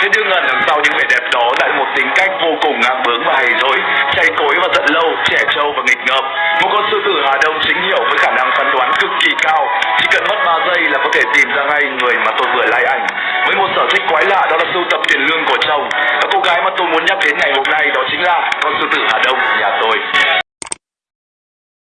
thế nhưng ẩn đằng sau những vẻ đẹp đó lại một tính cách vô cùng ngang bướng và hầy dối chay cối và giận lâu, trẻ trâu và nghịch ngợm. Một con sư tử hà đông chính hiệu với khả năng phán đoán cực kỳ cao. Chỉ cần mất 3 giây là có thể tìm ra ngay người mà tôi vừa like ảnh. Với một sở thích quái lạ đó là sưu tập tiền lương của chồng. Và cô gái mà tôi muốn nhắc đến ngày hôm nay đó chính là con sư tử hà đông.